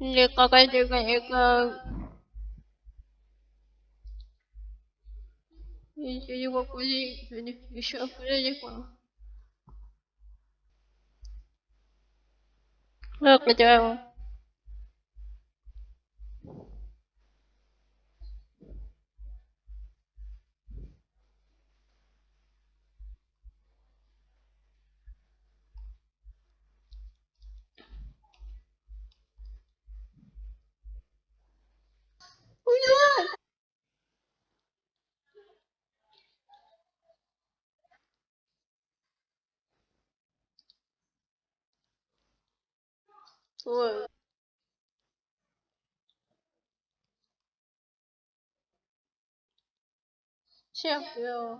nếu có cái gì cái Nico continua Nico. Gente, eu digo uma coisa aí, deixa eu fazer com Look at that one. Chết rồi.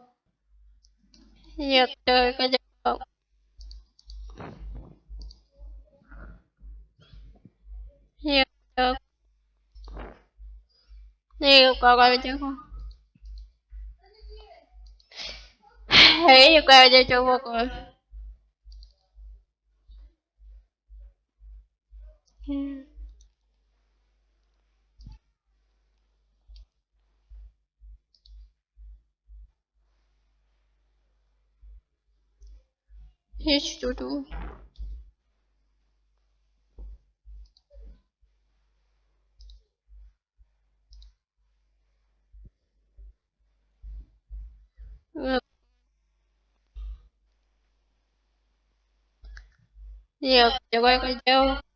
Nhiệt trời có giấc mộng Nhiệt trời. Nhiều có coi chứ không? Hãy coi cho chưa một Yeah. Hiç durdu. Yeah, you're going to.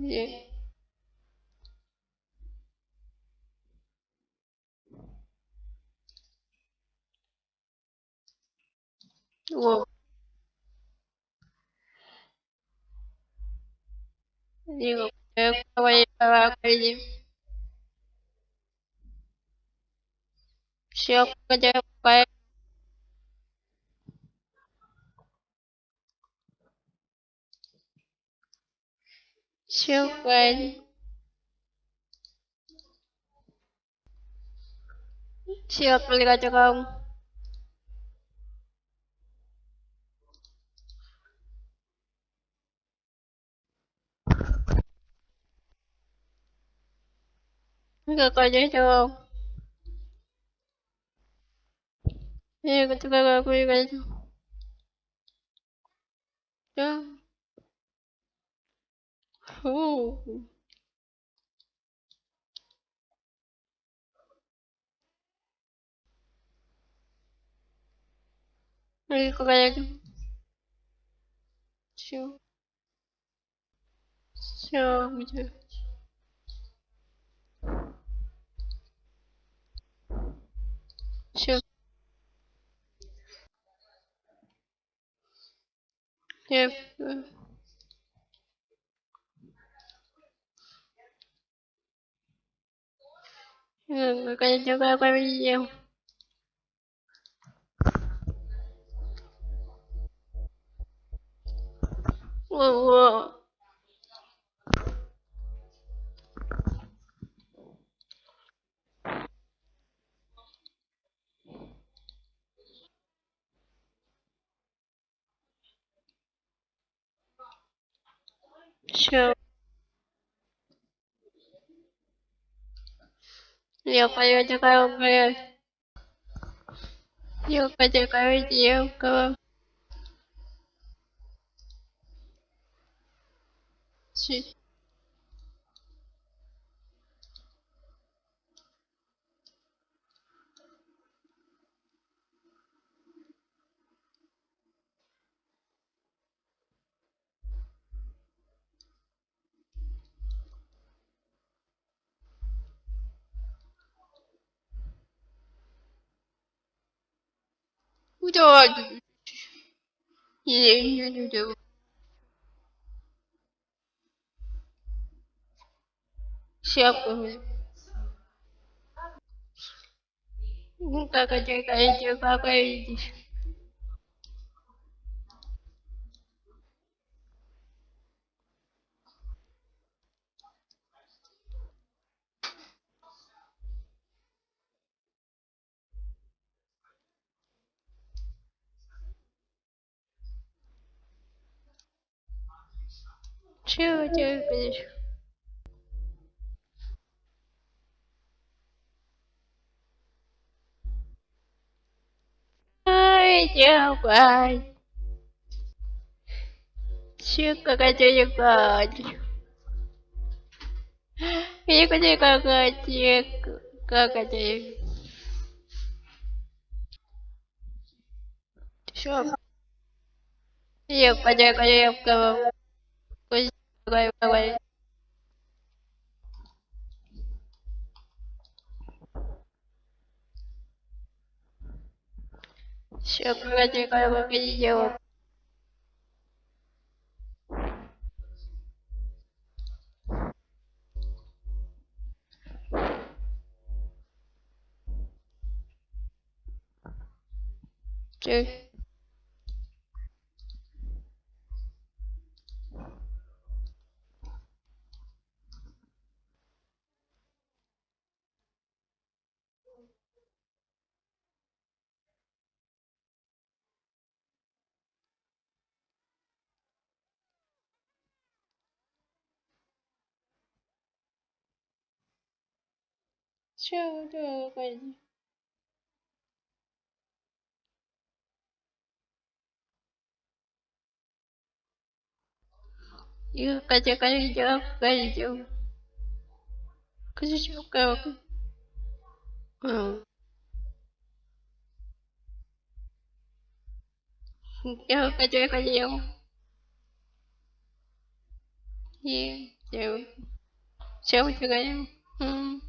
И... Лов. Digo, creo que voy a llevar a Kelly. Si yo puedo llevar a beli kaca kamu. Enggak kerja cowok. Iya, ketika aku juga itu. Ya. Oh. Lagi Фу. Рекорд. Все. Все, где? Все. Yeah. Э, э. Ừ, người quay cho quay quay video wow, wow. show 六块钱，一块五，六块钱，一块五，六块。Да. Я не делаю. Всякую. Ну так, а теперь, а теперь. Чего тебя видишь? Ай, давай. Чего хотели гадить? Никуда как как это? Все. Я подякую, wait, wait, wait. Все, привет, как вы видите, Okay. chưa chưa quên Iya, kaca chưa jawab kaca jawab. Kaca jawab kau. Jawab kaca kaca jawab. Iya, chưa Jawab juga jawab. Hmm.